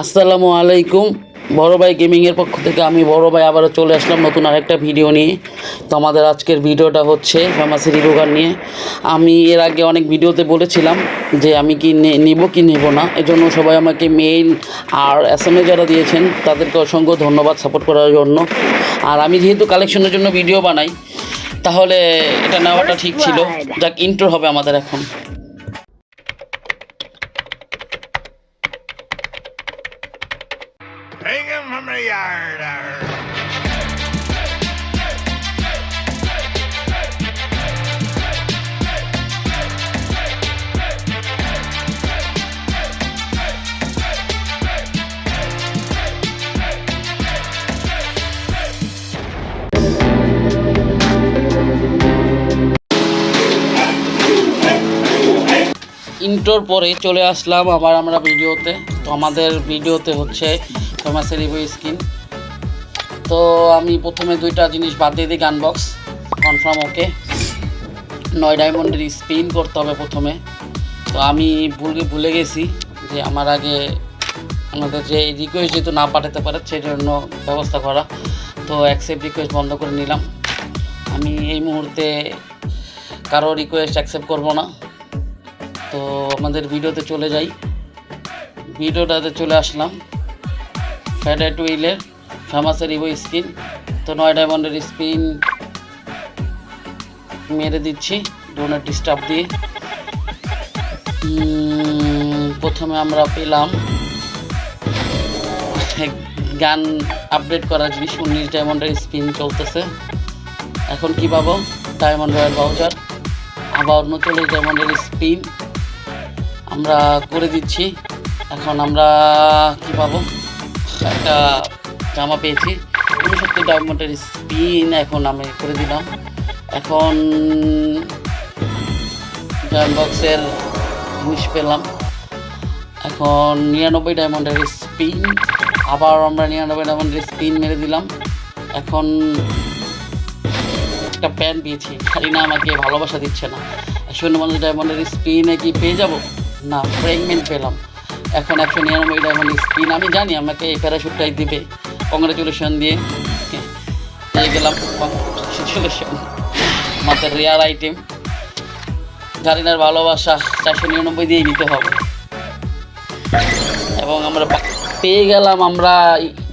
আসসালামু আলাইকুম। বড় ভাই গেমিংয়ের পক্ষ থেকে আমি বড় ভাই আবারও চলে আসলাম নতুন আরেকটা ভিডিও নিয়ে। তো আমাদের আজকের ভিডিওটা হচ্ছে ফেমাসি রিভোগার নিয়ে। আমি এর আগে অনেক ভিডিওতে বলেছিলাম যে আমি কি নেব কি নেব না। এজন্য সবাই আমাকে মেইল আর এস এম এ যারা দিয়েছেন তাদেরকে অসংখ্য ধন্যবাদ সাপোর্ট করার জন্য। আর আমি যেহেতু কালেকশনের জন্য ভিডিও বানাই তাহলে এটা নেওয়াটা ঠিক ছিল। যাক ইন্টার হবে আমাদের এখন। Take him from the yard. ইন্টোর পরে চলে আসলাম আবার আমরা ভিডিওতে তো আমাদের ভিডিওতে হচ্ছে ফেমাসের রিভিউ স্কিন তো আমি প্রথমে দুইটা জিনিস বাদ দিয়ে দিই গানবক্স কনফার্ম ওকে নয় ডায়মন্ডের স্পিন করতে হবে প্রথমে। তো আমি ভুলে ভুলে গেছি যে আমার আগে আমাদের যে রিকোয়েস্ট যেহেতু না পাঠাতে পারে সেই জন্য ব্যবস্থা করা। তো অ্যাকসেপ্ট রিকোয়েস্ট বন্ধ করে নিলাম। আমি এই মুহূর্তে কারও রিকোয়েস্ট অ্যাকসেপ্ট করব না। তো আমাদের ভিডিওতে চলে যাই। ভিডিওটাতে চলে আসলাম। ফ্যাডেড উইলের ফেমাসের ইভো স্কিন তো নয় ডায়মন্ডের স্পিন মেরে দিচ্ছি ডোনার ডিস্টার্ব দিয়ে। প্রথমে আমরা পেলাম গান আপডেট করার জিনিস, উনিশ ডায়মন্ডের স্পিন চলতেছে। এখন কি পাবো? ডায়মন্ড রয়্যাল বাউচার আবার উনচল্লিশ ডায়মন্ডের স্পিন আমরা করে দিচ্ছি। এখন আমরা কি পাবো? একটা জামা পেয়েছি। উনসত্তর ডায়মন্ডের স্পিন এখন আমি করে দিলাম। এখন বক্সের উইশ পেলাম। এখন নিরানব্বই ডায়মন্ডের স্পিন আবার আমরা নিরানব্বই ডায়মন্ডের স্পিন মেরে দিলাম। এখন একটা প্যান পেয়েছি, খালি না আমাকে ভালোবাসা দিচ্ছে না। শূন্য পঞ্চাশ ডায়মন্ডের স্পিনে কি পেয়ে যাব? না ফ্রেগমেন্ট পেলাম। এখন একশো নিরানব্বই ডায়মন্ডের স্পিন আমি জানি আমাকে এই প্যারাশুটটাই দিবে। কংগ্রেচুলেশন দিয়ে। পেয়ে গেলাম কংগ্রেচুলেশন আমাদের রেয়ার আইটেম গাড়িনার ভালোবাসা চারশো নিরানব্বই দিয়েই নিতে হবে। এবং আমরা পেয়ে গেলাম আমরা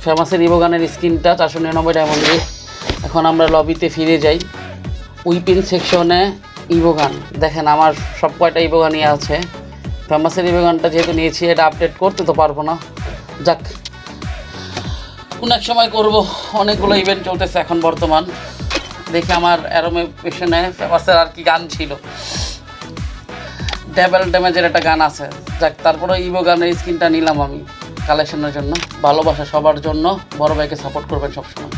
ফেমাসের ইভোগানের স্কিনটা চারশো নিরানব্বই ডায়মন্ডে এখন আমরা লবিতে ফিরে যাই। উইপিন সেকশনে ইভোগান দেখেন আমার সব কয়টা ইভোগানই আছে। ফেমাসের ইভোগানটা যেহেতু নিয়েছি, এটা আপডেট করতে তো পারব না। যাক, কোন এক সময় করব। অনেকগুলো ইভেন্ট চলতেছে এখন বর্তমান। দেখি আমার অ্যারোমে পেছনে ফেমাসের আর কি গান ছিল। ডেবেল ড্যামেজের একটা গান আছে। যাক তারপরে ইভো গানের স্ক্রিনটা নিলাম আমি কালেকশনের জন্য। ভালোবাসা সবার জন্য। বড় ভাইকে সাপোর্ট করবেন সবসময়।